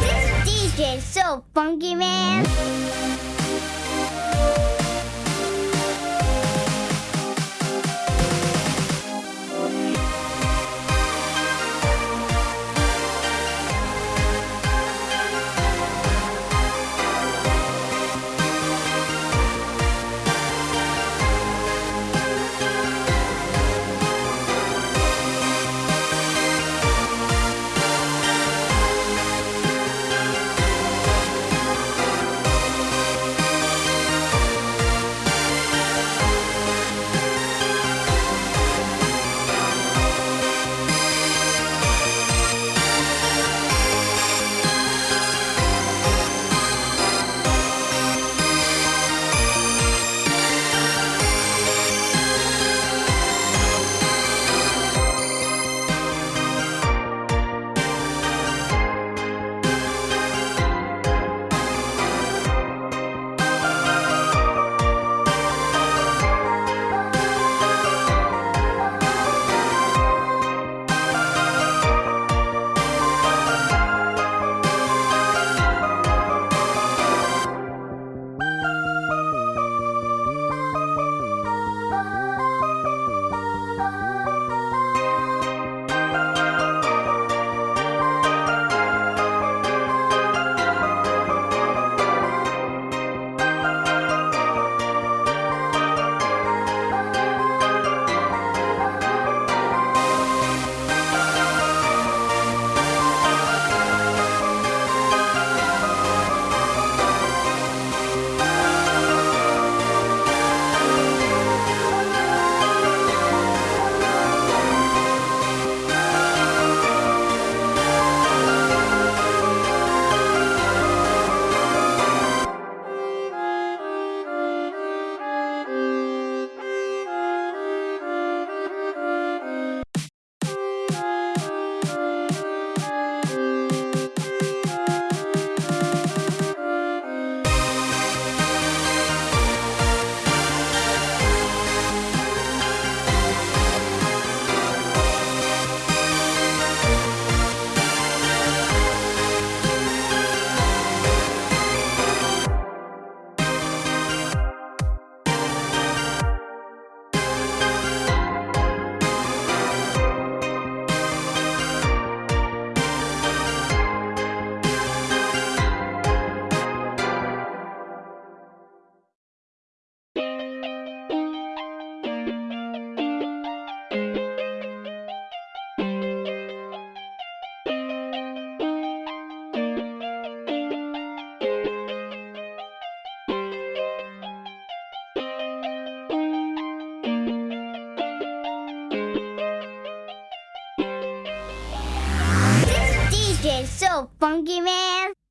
This DJ so funky, man. This DJ is so funky, man.